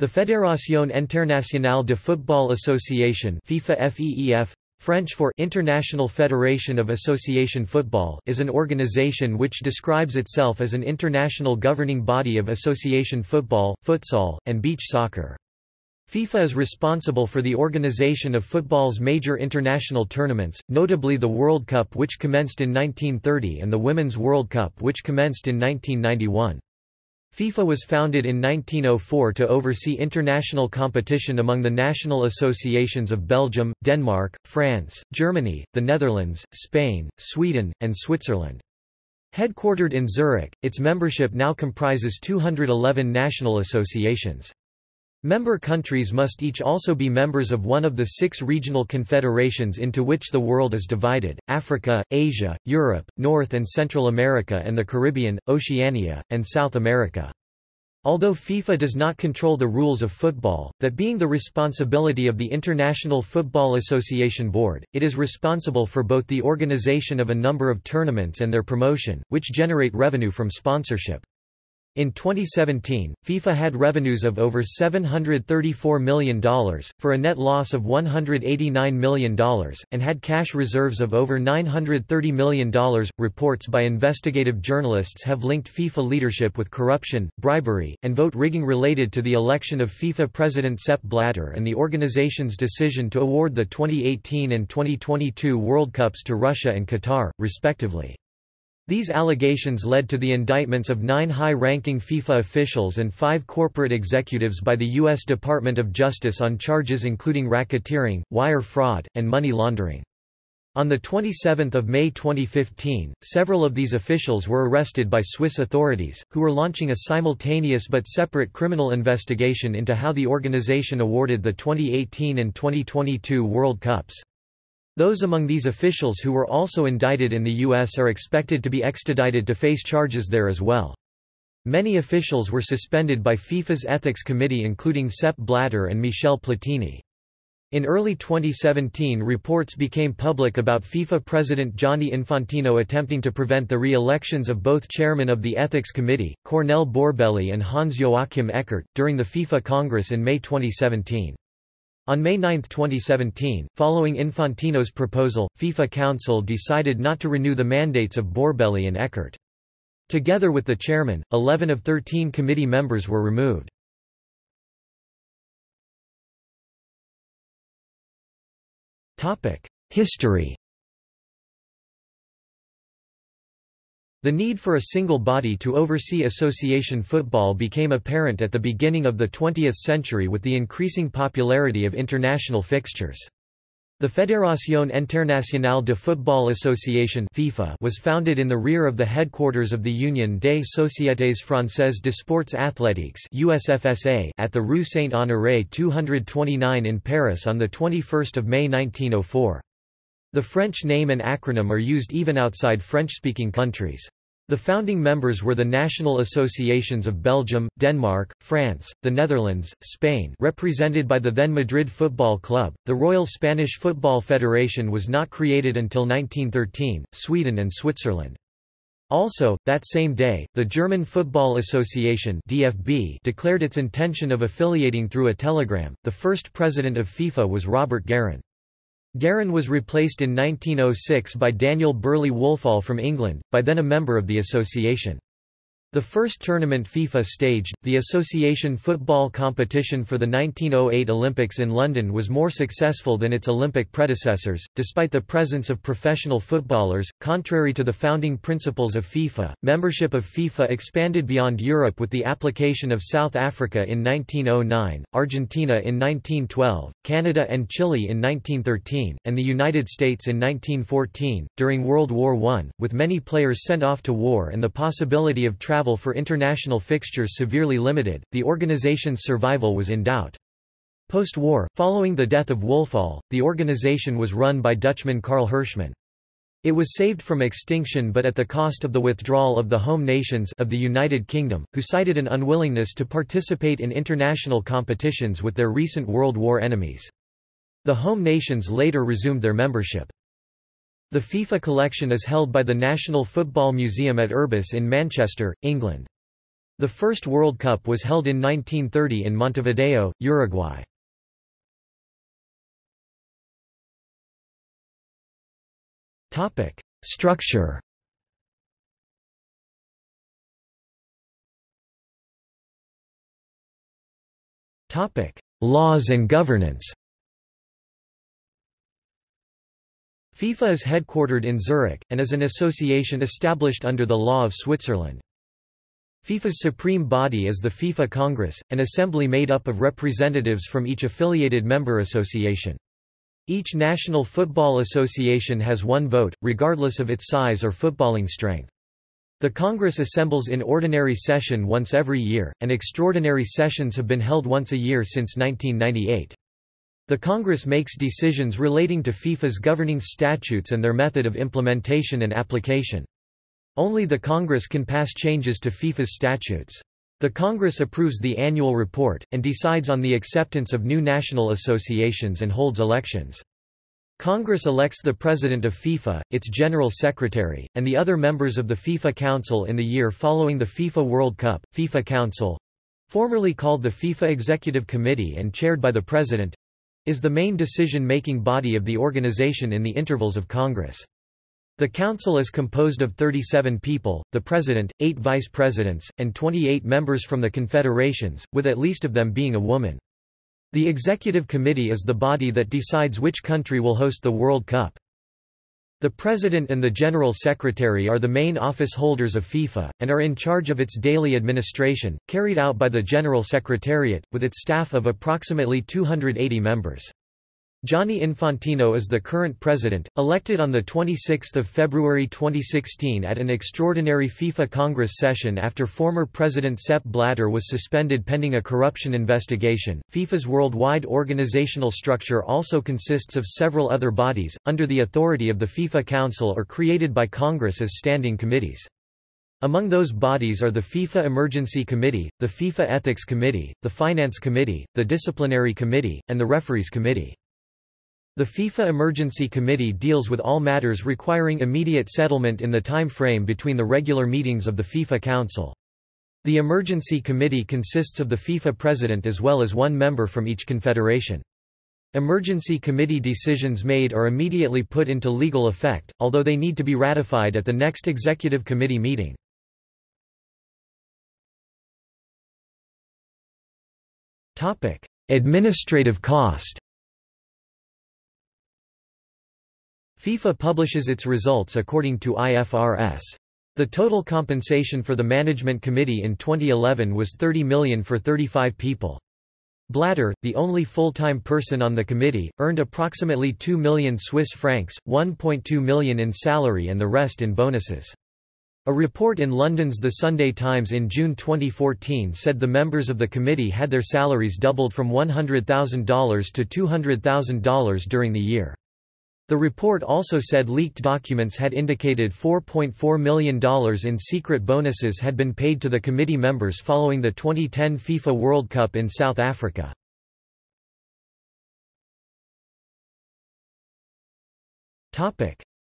The Fédération Internationale de Football Association FIFA FEEF, French for International Federation of Association Football is an organization which describes itself as an international governing body of association football, futsal, and beach soccer. FIFA is responsible for the organization of football's major international tournaments, notably the World Cup which commenced in 1930 and the Women's World Cup which commenced in 1991. FIFA was founded in 1904 to oversee international competition among the national associations of Belgium, Denmark, France, Germany, the Netherlands, Spain, Sweden, and Switzerland. Headquartered in Zurich, its membership now comprises 211 national associations. Member countries must each also be members of one of the six regional confederations into which the world is divided, Africa, Asia, Europe, North and Central America and the Caribbean, Oceania, and South America. Although FIFA does not control the rules of football, that being the responsibility of the International Football Association Board, it is responsible for both the organization of a number of tournaments and their promotion, which generate revenue from sponsorship. In 2017, FIFA had revenues of over $734 million, for a net loss of $189 million, and had cash reserves of over $930 million. Reports by investigative journalists have linked FIFA leadership with corruption, bribery, and vote rigging related to the election of FIFA President Sepp Blatter and the organization's decision to award the 2018 and 2022 World Cups to Russia and Qatar, respectively. These allegations led to the indictments of nine high-ranking FIFA officials and five corporate executives by the U.S. Department of Justice on charges including racketeering, wire fraud, and money laundering. On 27 May 2015, several of these officials were arrested by Swiss authorities, who were launching a simultaneous but separate criminal investigation into how the organization awarded the 2018 and 2022 World Cups. Those among these officials who were also indicted in the U.S. are expected to be extradited to face charges there as well. Many officials were suspended by FIFA's Ethics Committee including Sepp Blatter and Michel Platini. In early 2017 reports became public about FIFA President Gianni Infantino attempting to prevent the re-elections of both chairmen of the Ethics Committee, Cornel Borbély and Hans-Joachim Eckert, during the FIFA Congress in May 2017. On May 9, 2017, following Infantino's proposal, FIFA Council decided not to renew the mandates of Borbély and Eckert. Together with the chairman, 11 of 13 committee members were removed. History The need for a single body to oversee association football became apparent at the beginning of the 20th century with the increasing popularity of international fixtures. The Fédération Internationale de Football Association FIFA was founded in the rear of the headquarters of the Union des Sociétés Françaises de Sports Athlétiques USFSA at the Rue Saint-Honoré 229 in Paris on 21 May 1904. The French name and acronym are used even outside French-speaking countries. The founding members were the national associations of Belgium, Denmark, France, the Netherlands, Spain represented by the then Madrid Football Club. The Royal Spanish Football Federation was not created until 1913, Sweden and Switzerland. Also, that same day, the German Football Association (DFB) declared its intention of affiliating through a telegram. The first president of FIFA was Robert Guerin. Guerin was replaced in 1906 by Daniel Burley Woolfall from England, by then a member of the association. The first tournament FIFA staged, the association football competition for the 1908 Olympics in London was more successful than its Olympic predecessors, despite the presence of professional footballers. Contrary to the founding principles of FIFA, membership of FIFA expanded beyond Europe with the application of South Africa in 1909, Argentina in 1912, Canada and Chile in 1913, and the United States in 1914. During World War I, with many players sent off to war and the possibility of travel travel for international fixtures severely limited, the organization's survival was in doubt. Post-war, following the death of Woolfall, the organization was run by Dutchman Karl Hirschman. It was saved from extinction but at the cost of the withdrawal of the home nations of the United Kingdom, who cited an unwillingness to participate in international competitions with their recent World War enemies. The home nations later resumed their membership. The FIFA collection is held by the National Football Museum at Urbis in Manchester, England. The first World Cup was held in 1930 in Montevideo, Uruguay. Topic: Structure Topic: Laws and governance FIFA is headquartered in Zurich, and is an association established under the law of Switzerland. FIFA's supreme body is the FIFA Congress, an assembly made up of representatives from each affiliated member association. Each national football association has one vote, regardless of its size or footballing strength. The Congress assembles in ordinary session once every year, and extraordinary sessions have been held once a year since 1998. The Congress makes decisions relating to FIFA's governing statutes and their method of implementation and application. Only the Congress can pass changes to FIFA's statutes. The Congress approves the annual report, and decides on the acceptance of new national associations and holds elections. Congress elects the President of FIFA, its General Secretary, and the other members of the FIFA Council in the year following the FIFA World Cup. FIFA Council—formerly called the FIFA Executive Committee and chaired by the President, is the main decision-making body of the organization in the intervals of Congress. The Council is composed of 37 people, the President, 8 Vice Presidents, and 28 members from the confederations, with at least of them being a woman. The Executive Committee is the body that decides which country will host the World Cup. The President and the General Secretary are the main office holders of FIFA, and are in charge of its daily administration, carried out by the General Secretariat, with its staff of approximately 280 members. Gianni Infantino is the current president, elected on 26 February 2016 at an extraordinary FIFA Congress session after former President Sepp Blatter was suspended pending a corruption investigation. FIFA's worldwide organizational structure also consists of several other bodies, under the authority of the FIFA Council or created by Congress as standing committees. Among those bodies are the FIFA Emergency Committee, the FIFA Ethics Committee, the Finance Committee, the Disciplinary Committee, and the Referees Committee. The FIFA Emergency Committee deals with all matters requiring immediate settlement in the time frame between the regular meetings of the FIFA Council. The Emergency Committee consists of the FIFA President as well as one member from each confederation. Emergency Committee decisions made are immediately put into legal effect, although they need to be ratified at the next Executive Committee meeting. Administrative cost FIFA publishes its results according to IFRS. The total compensation for the management committee in 2011 was 30 million for 35 people. Blatter, the only full-time person on the committee, earned approximately 2 million Swiss francs, 1.2 million in salary and the rest in bonuses. A report in London's The Sunday Times in June 2014 said the members of the committee had their salaries doubled from $100,000 to $200,000 during the year. The report also said leaked documents had indicated $4.4 million in secret bonuses had been paid to the committee members following the 2010 FIFA World Cup in South Africa.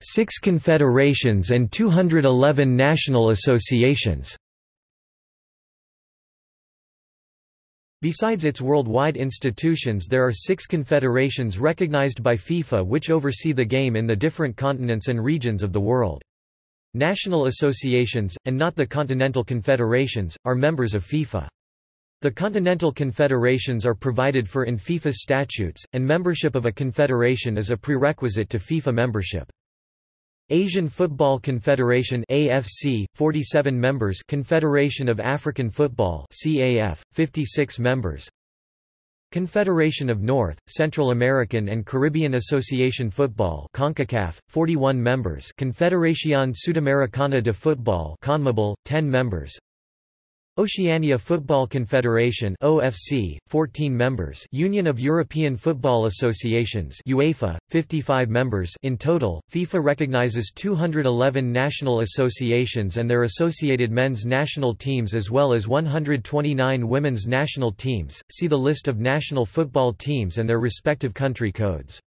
Six confederations and 211 national associations Besides its worldwide institutions there are six confederations recognized by FIFA which oversee the game in the different continents and regions of the world. National associations, and not the continental confederations, are members of FIFA. The continental confederations are provided for in FIFA's statutes, and membership of a confederation is a prerequisite to FIFA membership. Asian Football Confederation AFC 47 members Confederation of African Football CAF 56 members. Confederation of North, Central American and Caribbean Association Football CONCACAF 41 members. Confederación Sudamericana de Fútbol CONMEBOL 10 members Oceania Football Confederation OFC 14 members Union of European Football Associations UEFA 55 members in total FIFA recognizes 211 national associations and their associated men's national teams as well as 129 women's national teams. See the list of national football teams and their respective country codes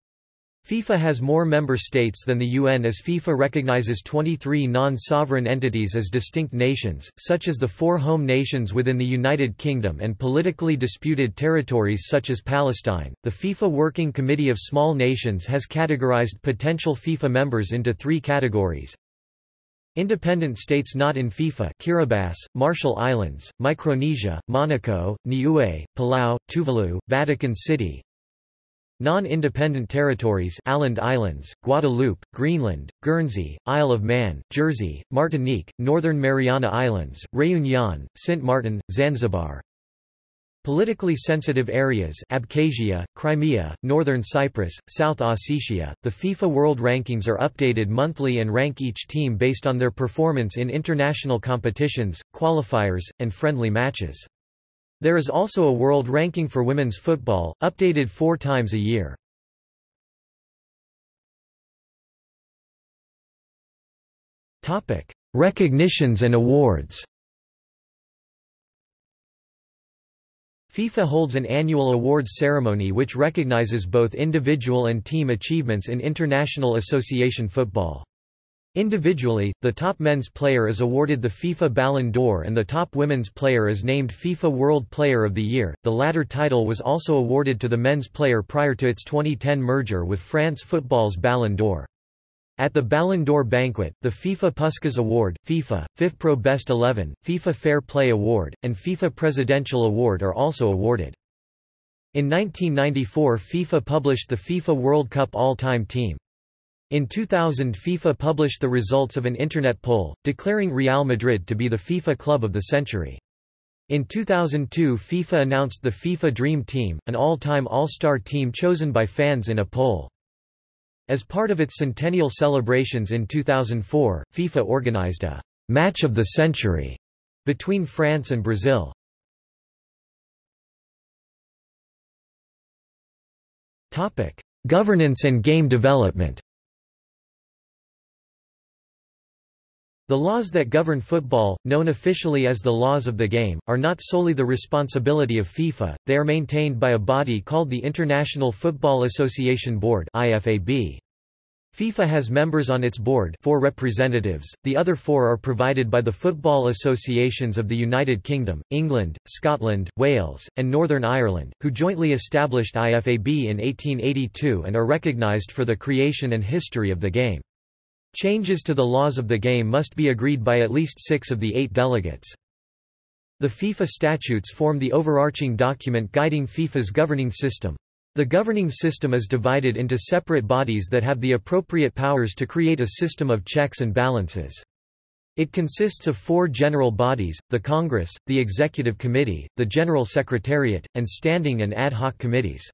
FIFA has more member states than the UN as FIFA recognizes 23 non-sovereign entities as distinct nations, such as the four home nations within the United Kingdom and politically disputed territories such as Palestine. The FIFA Working Committee of Small Nations has categorized potential FIFA members into three categories. Independent states not in FIFA Kiribati, Marshall Islands, Micronesia, Monaco, Niue, Palau, Tuvalu, Vatican City, Non-independent territories Åland Islands, Guadeloupe, Greenland, Guernsey, Isle of Man, Jersey, Martinique, Northern Mariana Islands, Réunion, Sint Martin, Zanzibar. Politically sensitive areas Abkhazia, Crimea, Northern Cyprus, South Ossetia. The FIFA World Rankings are updated monthly and rank each team based on their performance in international competitions, qualifiers, and friendly matches. There is also a world ranking for women's football, updated four times a year. Recognitions and awards FIFA holds an annual awards ceremony which recognizes both individual and team achievements in international association football. Individually, the top men's player is awarded the FIFA Ballon d'Or and the top women's player is named FIFA World Player of the Year. The latter title was also awarded to the men's player prior to its 2010 merger with France Football's Ballon d'Or. At the Ballon d'Or banquet, the FIFA Puskas Award, FIFA, FIFPro Best 11, FIFA Fair Play Award, and FIFA Presidential Award are also awarded. In 1994 FIFA published the FIFA World Cup All-Time Team. In 2000 FIFA published the results of an internet poll, declaring Real Madrid to be the FIFA club of the century. In 2002 FIFA announced the FIFA Dream Team, an all-time all-star team chosen by fans in a poll. As part of its centennial celebrations in 2004, FIFA organized a «Match of the Century» between France and Brazil. Governance and game development The laws that govern football, known officially as the laws of the game, are not solely the responsibility of FIFA, they are maintained by a body called the International Football Association Board IFAB. FIFA has members on its board four representatives, the other four are provided by the football associations of the United Kingdom, England, Scotland, Wales, and Northern Ireland, who jointly established IFAB in 1882 and are recognised for the creation and history of the game. Changes to the laws of the game must be agreed by at least six of the eight delegates. The FIFA statutes form the overarching document guiding FIFA's governing system. The governing system is divided into separate bodies that have the appropriate powers to create a system of checks and balances. It consists of four general bodies, the Congress, the Executive Committee, the General Secretariat, and standing and ad hoc committees.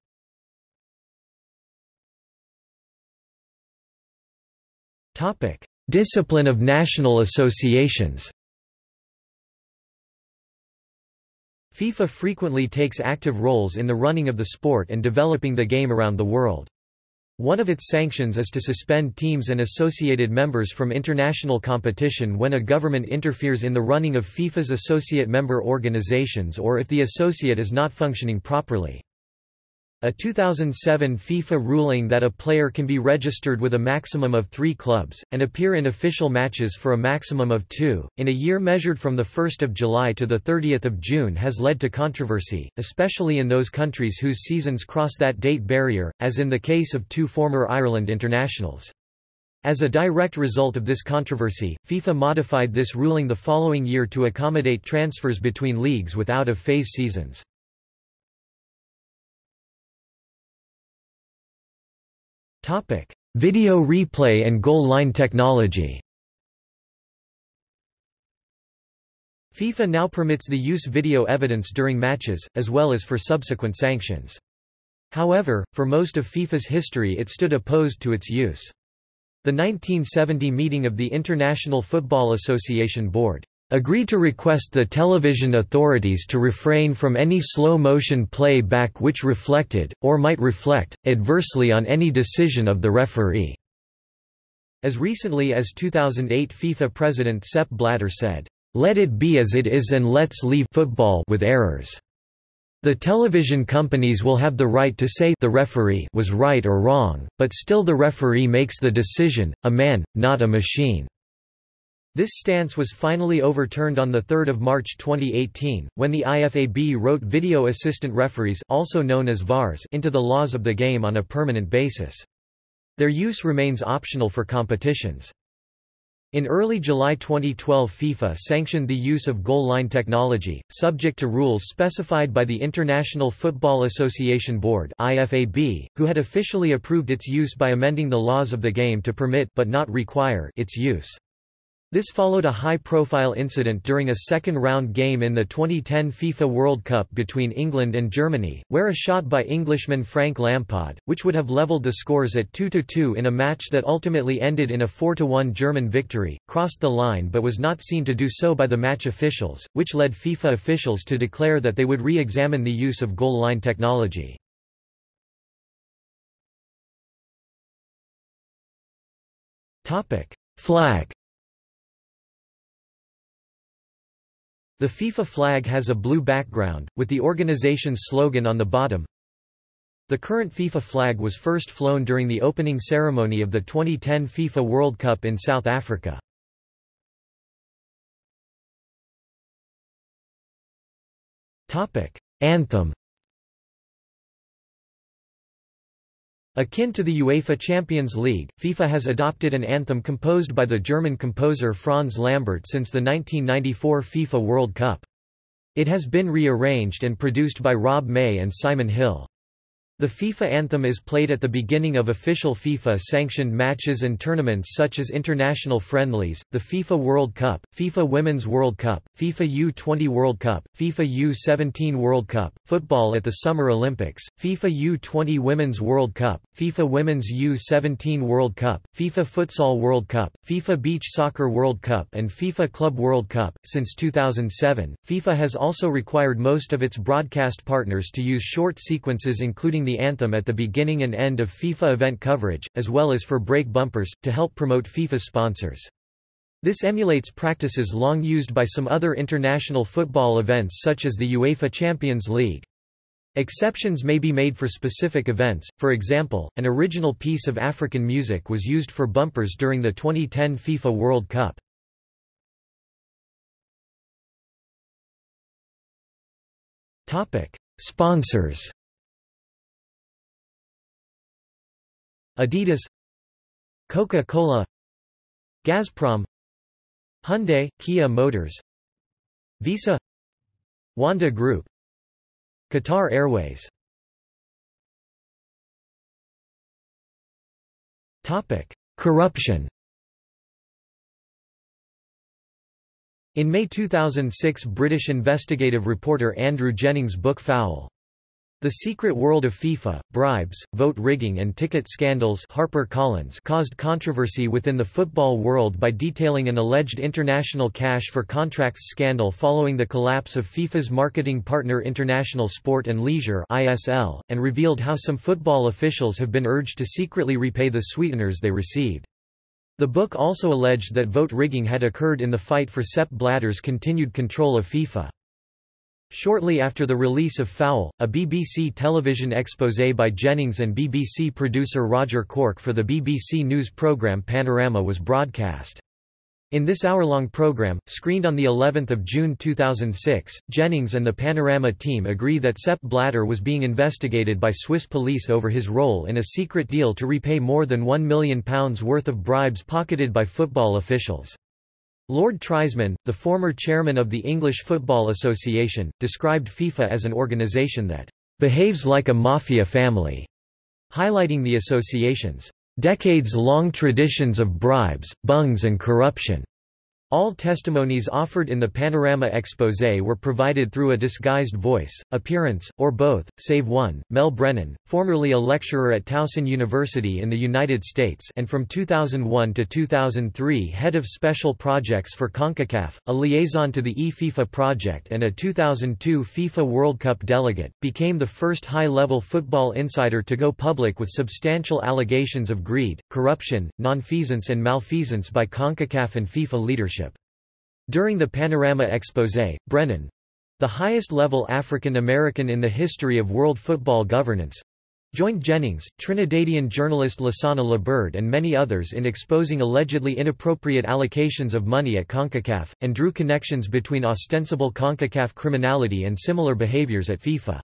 Topic: Discipline of national associations. FIFA frequently takes active roles in the running of the sport and developing the game around the world. One of its sanctions is to suspend teams and associated members from international competition when a government interferes in the running of FIFA's associate member organizations or if the associate is not functioning properly. A 2007 FIFA ruling that a player can be registered with a maximum of three clubs, and appear in official matches for a maximum of two, in a year measured from 1 July to 30 June has led to controversy, especially in those countries whose seasons cross that date barrier, as in the case of two former Ireland internationals. As a direct result of this controversy, FIFA modified this ruling the following year to accommodate transfers between leagues with out-of-phase seasons. Topic: Video replay and goal line technology. FIFA now permits the use video evidence during matches, as well as for subsequent sanctions. However, for most of FIFA's history it stood opposed to its use. The 1970 meeting of the International Football Association Board agreed to request the television authorities to refrain from any slow-motion play-back which reflected, or might reflect, adversely on any decision of the referee." As recently as 2008 FIFA president Sepp Blatter said, "...let it be as it is and let's leave football with errors." The television companies will have the right to say the referee was right or wrong, but still the referee makes the decision, a man, not a machine." This stance was finally overturned on 3 March 2018, when the IFAB wrote video assistant referees also known as VARs into the laws of the game on a permanent basis. Their use remains optional for competitions. In early July 2012 FIFA sanctioned the use of goal line technology, subject to rules specified by the International Football Association Board IFAB, who had officially approved its use by amending the laws of the game to permit but not require its use. This followed a high-profile incident during a second-round game in the 2010 FIFA World Cup between England and Germany, where a shot by Englishman Frank Lampard, which would have levelled the scores at 2–2 in a match that ultimately ended in a 4–1 German victory, crossed the line but was not seen to do so by the match officials, which led FIFA officials to declare that they would re-examine the use of goal line technology. Flag The FIFA flag has a blue background, with the organization's slogan on the bottom. The current FIFA flag was first flown during the opening ceremony of the 2010 FIFA World Cup in South Africa. Anthem Akin to the UEFA Champions League, FIFA has adopted an anthem composed by the German composer Franz Lambert since the 1994 FIFA World Cup. It has been rearranged and produced by Rob May and Simon Hill. The FIFA anthem is played at the beginning of official FIFA-sanctioned matches and tournaments such as international friendlies, the FIFA World Cup, FIFA Women's World Cup, FIFA U20 World Cup, FIFA U17 World Cup, football at the Summer Olympics, FIFA U20 Women's World Cup, FIFA Women's U17 World Cup, FIFA Futsal World Cup, FIFA Beach Soccer World Cup and FIFA Club World Cup. Since 2007, FIFA has also required most of its broadcast partners to use short sequences including the anthem at the beginning and end of FIFA event coverage, as well as for break bumpers, to help promote FIFA sponsors. This emulates practices long used by some other international football events such as the UEFA Champions League. Exceptions may be made for specific events, for example, an original piece of African music was used for bumpers during the 2010 FIFA World Cup. Sponsors Adidas Coca-Cola Gazprom Hyundai, Kia Motors Visa Wanda Group Qatar Airways. Topic: Corruption. In May 2006 British investigative reporter Andrew Jennings' book Foul the Secret World of FIFA, Bribes, Vote Rigging and Ticket Scandals Harper Collins caused controversy within the football world by detailing an alleged international cash for contracts scandal following the collapse of FIFA's marketing partner International Sport and Leisure (ISL), and revealed how some football officials have been urged to secretly repay the sweeteners they received. The book also alleged that vote rigging had occurred in the fight for Sepp Blatter's continued control of FIFA. Shortly after the release of Foul, a BBC television exposé by Jennings and BBC producer Roger Corke for the BBC News programme Panorama was broadcast. In this hour-long program, screened on the 11th of June 2006, Jennings and the Panorama team agree that Sepp Blatter was being investigated by Swiss police over his role in a secret deal to repay more than £1 million worth of bribes pocketed by football officials. Lord Triesman, the former chairman of the English Football Association, described FIFA as an organisation that behaves like a mafia family, highlighting the association's decades-long traditions of bribes, bungs and corruption. All testimonies offered in the Panorama exposé were provided through a disguised voice, appearance, or both, save one, Mel Brennan, formerly a lecturer at Towson University in the United States and from 2001 to 2003 head of special projects for CONCACAF, a liaison to the E-FIFA project and a 2002 FIFA World Cup delegate, became the first high-level football insider to go public with substantial allegations of greed, corruption, nonfeasance and malfeasance by CONCACAF and FIFA leadership. During the Panorama Exposé, Brennan the highest-level African American in the history of world football governance, joined Jennings, Trinidadian journalist Lasana Liburd and many others in exposing allegedly inappropriate allocations of money at CONCACAF, and drew connections between ostensible CONCACAF criminality and similar behaviors at FIFA.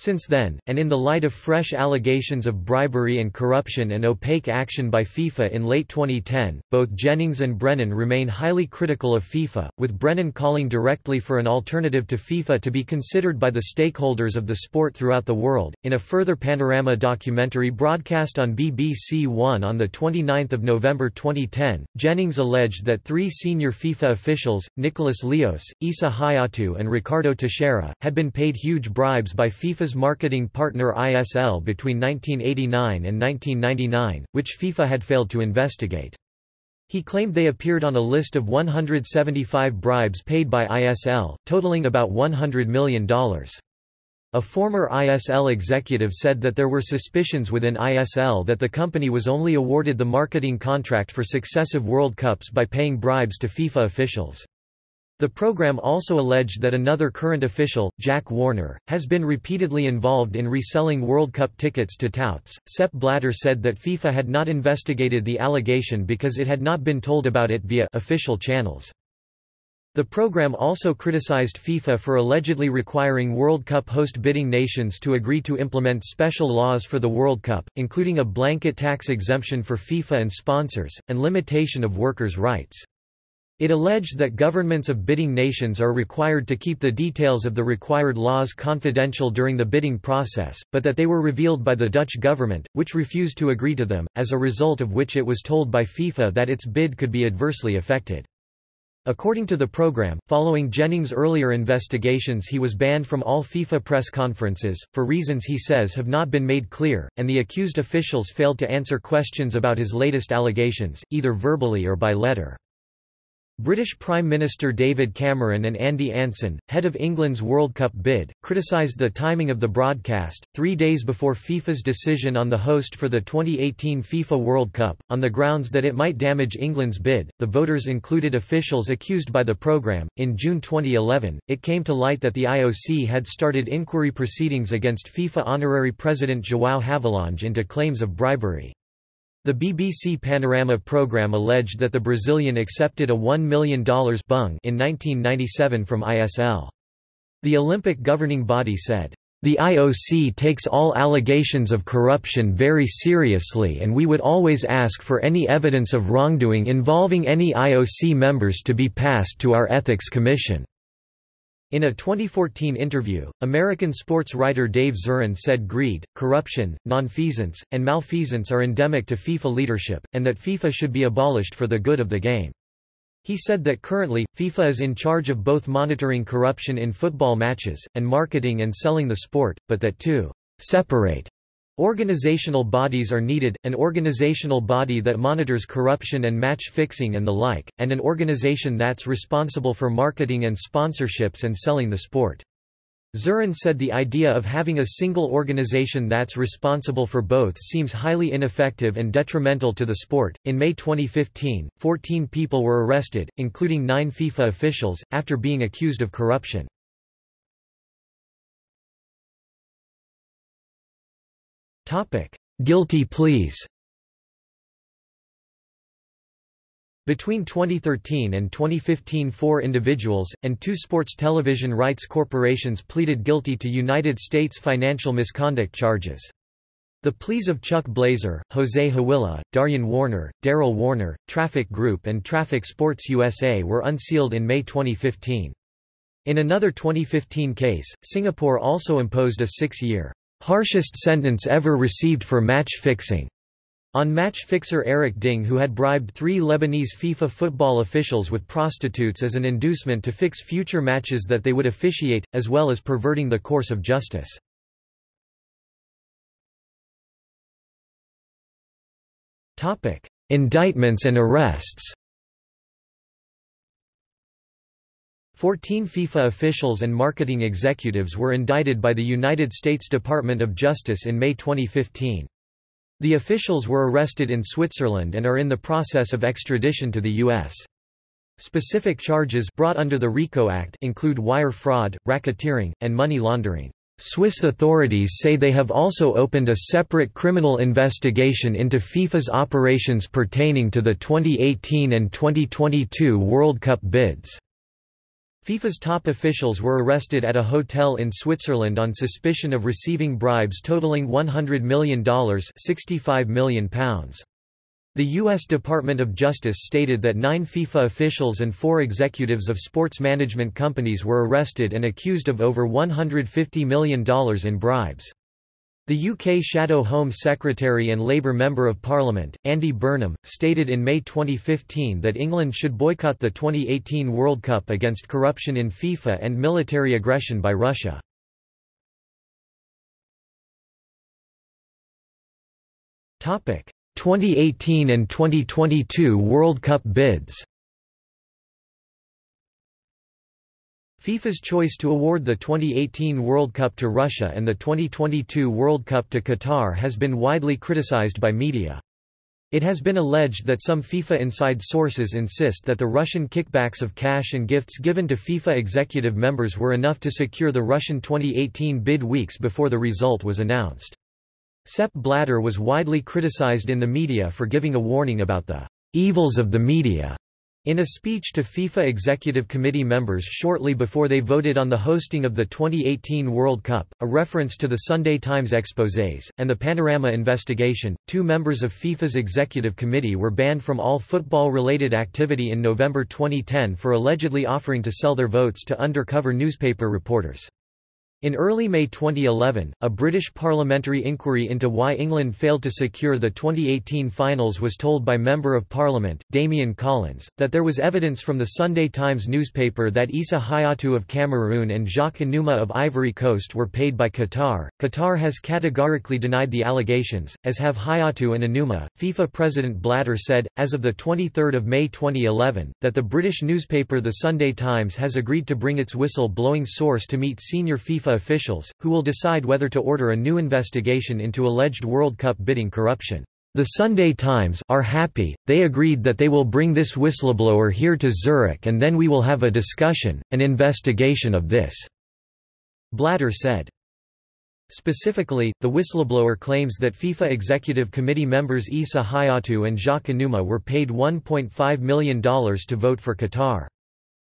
Since then, and in the light of fresh allegations of bribery and corruption and opaque action by FIFA in late 2010, both Jennings and Brennan remain highly critical of FIFA, with Brennan calling directly for an alternative to FIFA to be considered by the stakeholders of the sport throughout the world. In a further Panorama documentary broadcast on BBC One on 29 November 2010, Jennings alleged that three senior FIFA officials, Nicolas Leoz, Issa Hayatou and Ricardo Teixeira, had been paid huge bribes by FIFA's FIFA's marketing partner ISL between 1989 and 1999, which FIFA had failed to investigate. He claimed they appeared on a list of 175 bribes paid by ISL, totaling about $100 million. A former ISL executive said that there were suspicions within ISL that the company was only awarded the marketing contract for successive World Cups by paying bribes to FIFA officials. The program also alleged that another current official, Jack Warner, has been repeatedly involved in reselling World Cup tickets to touts. Sepp Blatter said that FIFA had not investigated the allegation because it had not been told about it via official channels. The program also criticized FIFA for allegedly requiring World Cup host bidding nations to agree to implement special laws for the World Cup, including a blanket tax exemption for FIFA and sponsors, and limitation of workers' rights. It alleged that governments of bidding nations are required to keep the details of the required laws confidential during the bidding process, but that they were revealed by the Dutch government, which refused to agree to them, as a result of which it was told by FIFA that its bid could be adversely affected. According to the program, following Jennings' earlier investigations he was banned from all FIFA press conferences, for reasons he says have not been made clear, and the accused officials failed to answer questions about his latest allegations, either verbally or by letter. British Prime Minister David Cameron and Andy Anson, head of England's World Cup bid, criticised the timing of the broadcast, three days before FIFA's decision on the host for the 2018 FIFA World Cup, on the grounds that it might damage England's bid. The voters included officials accused by the programme. In June 2011, it came to light that the IOC had started inquiry proceedings against FIFA honorary president João Havelange into claims of bribery. The BBC Panorama programme alleged that the Brazilian accepted a $1 million bung in 1997 from ISL. The Olympic governing body said, the IOC takes all allegations of corruption very seriously and we would always ask for any evidence of wrongdoing involving any IOC members to be passed to our Ethics Commission. In a 2014 interview, American sports writer Dave Zirin said greed, corruption, nonfeasance, and malfeasance are endemic to FIFA leadership, and that FIFA should be abolished for the good of the game. He said that currently, FIFA is in charge of both monitoring corruption in football matches, and marketing and selling the sport, but that to separate Organizational bodies are needed, an organizational body that monitors corruption and match fixing and the like, and an organization that's responsible for marketing and sponsorships and selling the sport. Zirin said the idea of having a single organization that's responsible for both seems highly ineffective and detrimental to the sport. In May 2015, 14 people were arrested, including nine FIFA officials, after being accused of corruption. Topic: Guilty pleas. Between 2013 and 2015 four individuals, and two sports television rights corporations pleaded guilty to United States financial misconduct charges. The pleas of Chuck Blazer, Jose Hawilla, Daryan Warner, Daryl Warner, Traffic Group and Traffic Sports USA were unsealed in May 2015. In another 2015 case, Singapore also imposed a six-year harshest sentence ever received for match fixing on match fixer Eric Ding who had bribed three Lebanese FIFA football officials with prostitutes as an inducement to fix future matches that they would officiate, as well as perverting the course of justice. Indictments and arrests Fourteen FIFA officials and marketing executives were indicted by the United States Department of Justice in May 2015. The officials were arrested in Switzerland and are in the process of extradition to the U.S. Specific charges brought under the RICO Act include wire fraud, racketeering, and money laundering. Swiss authorities say they have also opened a separate criminal investigation into FIFA's operations pertaining to the 2018 and 2022 World Cup bids. FIFA's top officials were arrested at a hotel in Switzerland on suspicion of receiving bribes totaling $100 million £65 million. The U.S. Department of Justice stated that nine FIFA officials and four executives of sports management companies were arrested and accused of over $150 million in bribes. The UK Shadow Home Secretary and Labour Member of Parliament, Andy Burnham, stated in May 2015 that England should boycott the 2018 World Cup against corruption in FIFA and military aggression by Russia. Topic: 2018 and 2022 World Cup bids FIFA's choice to award the 2018 World Cup to Russia and the 2022 World Cup to Qatar has been widely criticized by media. It has been alleged that some FIFA inside sources insist that the Russian kickbacks of cash and gifts given to FIFA executive members were enough to secure the Russian 2018 bid weeks before the result was announced. Sepp Blatter was widely criticized in the media for giving a warning about the evils of the media in a speech to FIFA Executive Committee members shortly before they voted on the hosting of the 2018 World Cup, a reference to the Sunday Times exposés, and the Panorama investigation, two members of FIFA's Executive Committee were banned from all football-related activity in November 2010 for allegedly offering to sell their votes to undercover newspaper reporters. In early May 2011, a British parliamentary inquiry into why England failed to secure the 2018 finals was told by Member of Parliament, Damian Collins, that there was evidence from the Sunday Times newspaper that Issa Hayatou of Cameroon and Jacques Anouma of Ivory Coast were paid by Qatar. Qatar has categorically denied the allegations, as have Hayatou and Anouma. FIFA President Blatter said, as of 23 May 2011, that the British newspaper The Sunday Times has agreed to bring its whistle-blowing source to meet senior FIFA FIFA officials, who will decide whether to order a new investigation into alleged World Cup bidding corruption. The Sunday Times are happy, they agreed that they will bring this whistleblower here to Zurich and then we will have a discussion, an investigation of this." Blatter said. Specifically, the whistleblower claims that FIFA Executive Committee members Issa Hayatou and Jacques Anouma were paid $1.5 million to vote for Qatar.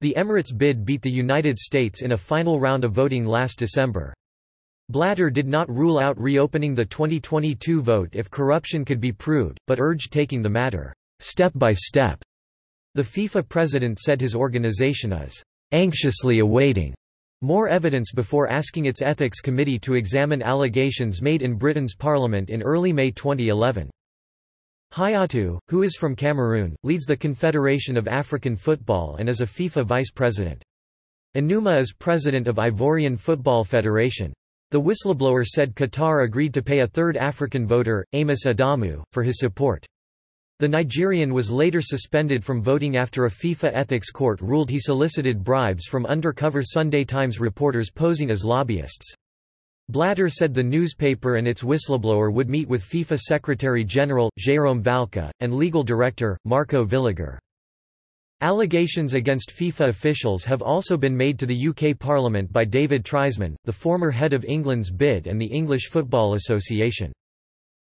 The Emirates bid beat the United States in a final round of voting last December. Blatter did not rule out reopening the 2022 vote if corruption could be proved, but urged taking the matter step by step. The FIFA president said his organization is anxiously awaiting more evidence before asking its ethics committee to examine allegations made in Britain's parliament in early May 2011. Hayatou, who is from Cameroon, leads the Confederation of African Football and is a FIFA vice president. Anouma is president of Ivorian Football Federation. The whistleblower said Qatar agreed to pay a third African voter, Amos Adamu, for his support. The Nigerian was later suspended from voting after a FIFA ethics court ruled he solicited bribes from undercover Sunday Times reporters posing as lobbyists. Blatter said the newspaper and its whistleblower would meet with FIFA Secretary-General, Jérôme Valcke, and legal director, Marco Villiger. Allegations against FIFA officials have also been made to the UK Parliament by David Triesman, the former head of England's bid and the English Football Association.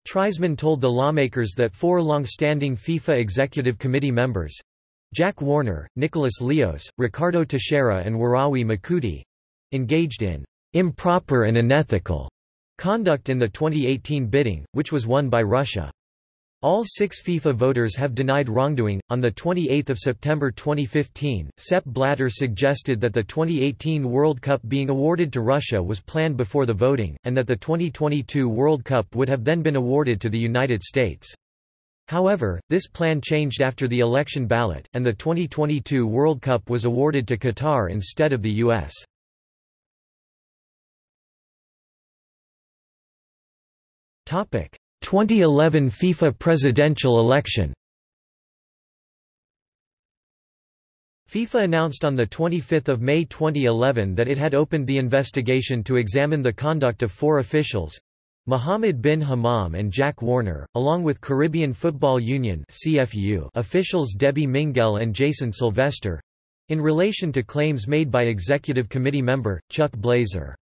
Triesman told the lawmakers that four long-standing FIFA Executive Committee members—Jack Warner, Nicholas Leoz, Ricardo Teixeira and Worawi Makudi—engaged in improper and unethical conduct in the 2018 bidding, which was won by Russia. All six FIFA voters have denied wrongdoing. On 28 September 2015, Sepp Blatter suggested that the 2018 World Cup being awarded to Russia was planned before the voting, and that the 2022 World Cup would have then been awarded to the United States. However, this plan changed after the election ballot, and the 2022 World Cup was awarded to Qatar instead of the U.S. 2011 FIFA presidential election FIFA announced on 25 May 2011 that it had opened the investigation to examine the conduct of four officials, Mohammed bin Hammam and Jack Warner, along with Caribbean Football Union officials Debbie Minguell and Jason Sylvester in relation to claims made by Executive Committee member, Chuck Blazer.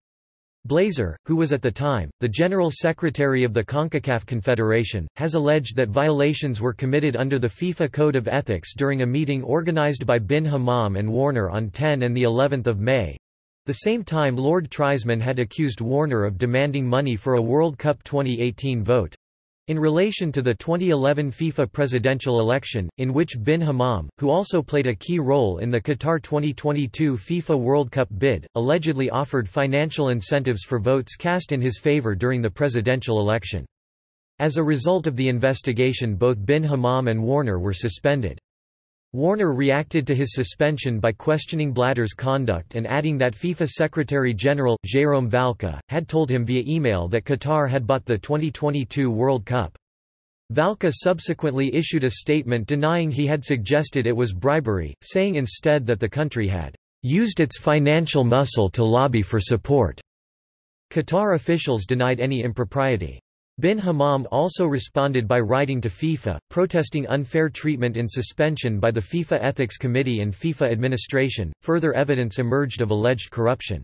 Blazer, who was at the time, the General Secretary of the CONCACAF Confederation, has alleged that violations were committed under the FIFA Code of Ethics during a meeting organized by bin Hammam and Warner on 10 and of May. The same time Lord Triesman had accused Warner of demanding money for a World Cup 2018 vote. In relation to the 2011 FIFA presidential election, in which bin Hammam, who also played a key role in the Qatar 2022 FIFA World Cup bid, allegedly offered financial incentives for votes cast in his favor during the presidential election. As a result of the investigation both bin Hammam and Warner were suspended. Warner reacted to his suspension by questioning Blatter's conduct and adding that FIFA Secretary-General, Jérôme Valcke, had told him via email that Qatar had bought the 2022 World Cup. Valcke subsequently issued a statement denying he had suggested it was bribery, saying instead that the country had used its financial muscle to lobby for support. Qatar officials denied any impropriety. Bin Hammam also responded by writing to FIFA, protesting unfair treatment in suspension by the FIFA Ethics Committee and FIFA administration. Further evidence emerged of alleged corruption.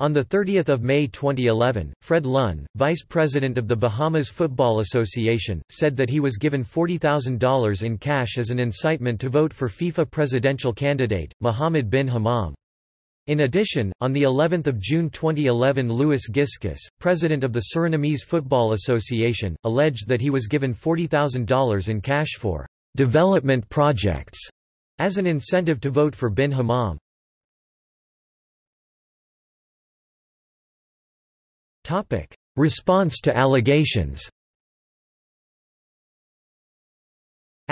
On 30 May 2011, Fred Lunn, vice president of the Bahamas Football Association, said that he was given $40,000 in cash as an incitement to vote for FIFA presidential candidate, Mohammed bin Hammam. In addition, on the 11th of June 2011 Louis Giskus, president of the Surinamese Football Association, alleged that he was given $40,000 in cash for development projects as an incentive to vote for bin Hammam. Response to allegations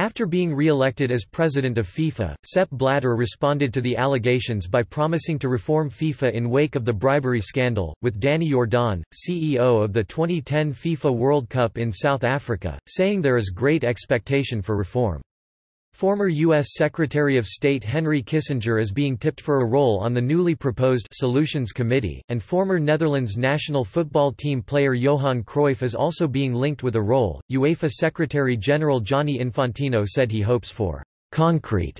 After being re-elected as president of FIFA, Sepp Blatter responded to the allegations by promising to reform FIFA in wake of the bribery scandal, with Danny Jordan, CEO of the 2010 FIFA World Cup in South Africa, saying there is great expectation for reform. Former U.S. Secretary of State Henry Kissinger is being tipped for a role on the newly proposed Solutions Committee, and former Netherlands national football team player Johan Cruyff is also being linked with a role. UEFA Secretary General Gianni Infantino said he hopes for concrete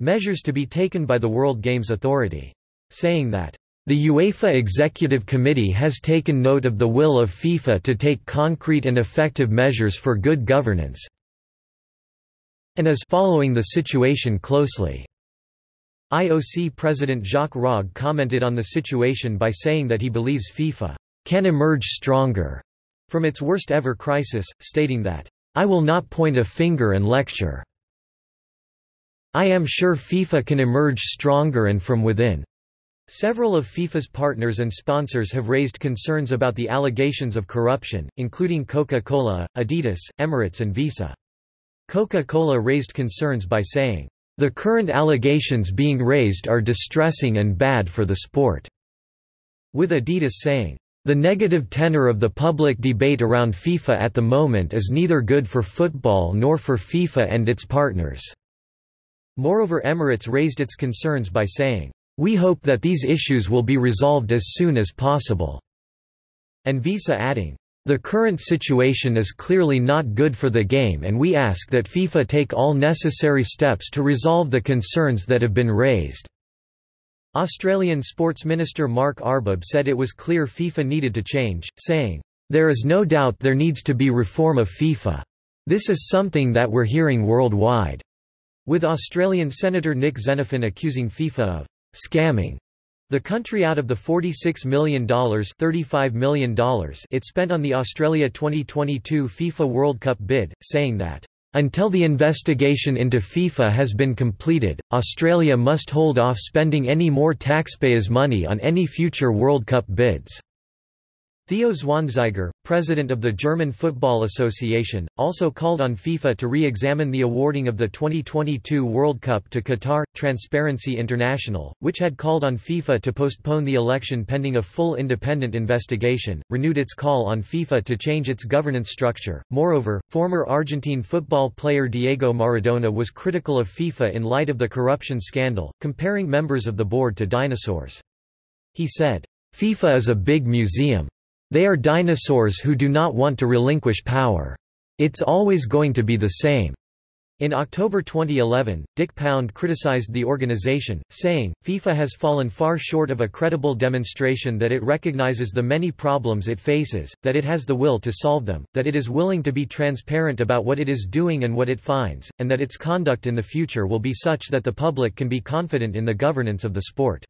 measures to be taken by the World Games Authority, saying that the UEFA Executive Committee has taken note of the will of FIFA to take concrete and effective measures for good governance, and is following the situation closely. IOC President Jacques Rogge commented on the situation by saying that he believes FIFA can emerge stronger from its worst ever crisis, stating that, I will not point a finger and lecture. I am sure FIFA can emerge stronger and from within. Several of FIFA's partners and sponsors have raised concerns about the allegations of corruption, including Coca-Cola, Adidas, Emirates and Visa. Coca-Cola raised concerns by saying, "...the current allegations being raised are distressing and bad for the sport," with Adidas saying, "...the negative tenor of the public debate around FIFA at the moment is neither good for football nor for FIFA and its partners." Moreover Emirates raised its concerns by saying, "...we hope that these issues will be resolved as soon as possible," and Visa adding, the current situation is clearly not good for the game and we ask that FIFA take all necessary steps to resolve the concerns that have been raised." Australian Sports Minister Mark Arbib said it was clear FIFA needed to change, saying, "...there is no doubt there needs to be reform of FIFA. This is something that we're hearing worldwide." With Australian Senator Nick Xenophon accusing FIFA of scamming the country out of the $46 million, $35 million it spent on the Australia 2022 FIFA World Cup bid, saying that, "...until the investigation into FIFA has been completed, Australia must hold off spending any more taxpayers' money on any future World Cup bids." Theo Zwanziger, president of the German Football Association, also called on FIFA to re-examine the awarding of the 2022 World Cup to Qatar. Transparency International, which had called on FIFA to postpone the election pending a full independent investigation, renewed its call on FIFA to change its governance structure. Moreover, former Argentine football player Diego Maradona was critical of FIFA in light of the corruption scandal, comparing members of the board to dinosaurs. He said, FIFA is a big museum. They are dinosaurs who do not want to relinquish power. It's always going to be the same. In October 2011, Dick Pound criticized the organization, saying, FIFA has fallen far short of a credible demonstration that it recognizes the many problems it faces, that it has the will to solve them, that it is willing to be transparent about what it is doing and what it finds, and that its conduct in the future will be such that the public can be confident in the governance of the sport.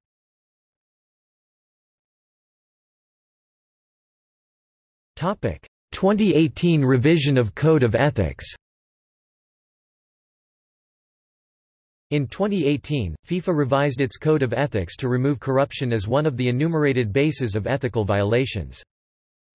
2018 revision of Code of Ethics. In 2018, FIFA revised its Code of Ethics to remove corruption as one of the enumerated bases of ethical violations.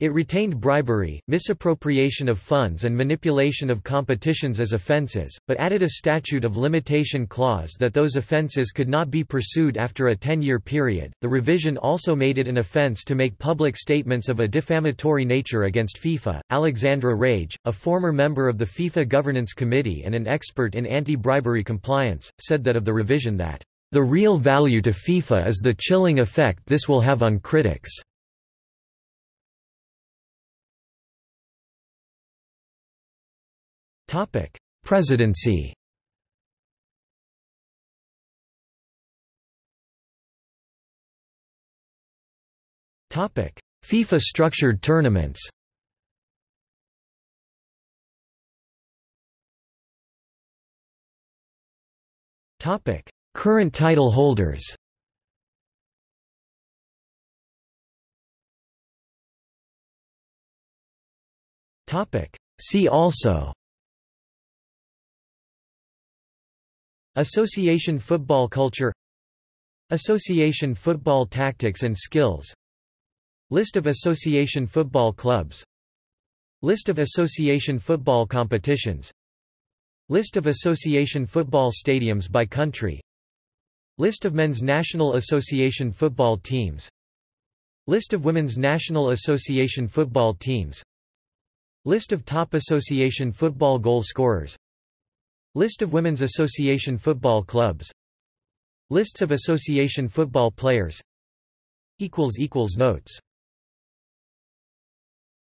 It retained bribery, misappropriation of funds and manipulation of competitions as offences, but added a statute of limitation clause that those offences could not be pursued after a 10-year period. The revision also made it an offence to make public statements of a defamatory nature against FIFA. Alexandra Wrage, a former member of the FIFA Governance Committee and an expert in anti-bribery compliance, said that of the revision that the real value to FIFA is the chilling effect this will have on critics. Topic: Presidency. Topic: FIFA structured tournaments. Topic: Current title holders. Topic: See also Association football culture Association football tactics and skills List of association football clubs List of association football competitions List of association football stadiums by country List of men's National Association football teams List of women's National Association football teams List of top association football goal scorers List of Women's Association football clubs. Lists of association football players. Notes